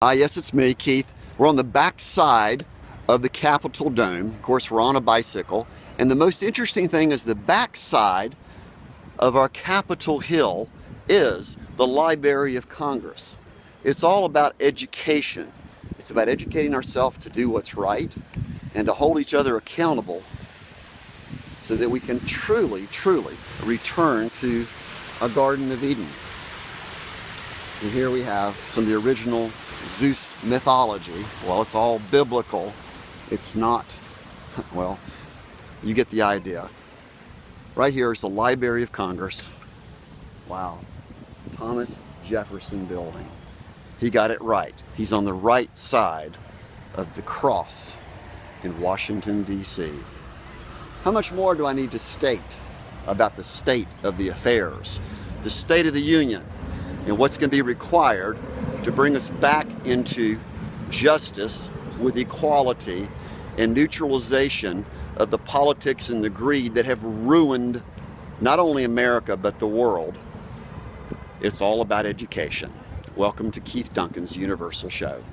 Ah, yes, it's me, Keith. We're on the back side of the Capitol Dome. Of course, we're on a bicycle. And the most interesting thing is the back side of our Capitol Hill is the Library of Congress. It's all about education. It's about educating ourselves to do what's right and to hold each other accountable so that we can truly, truly return to a Garden of Eden. And here we have some of the original Zeus mythology. Well, it's all biblical. It's not, well, you get the idea. Right here is the Library of Congress. Wow. Thomas Jefferson Building. He got it right. He's on the right side of the cross in Washington, D.C. How much more do I need to state about the state of the affairs, the state of the union, and what's going to be required to bring us back into justice with equality and neutralization of the politics and the greed that have ruined not only America but the world. It's all about education. Welcome to Keith Duncan's Universal Show.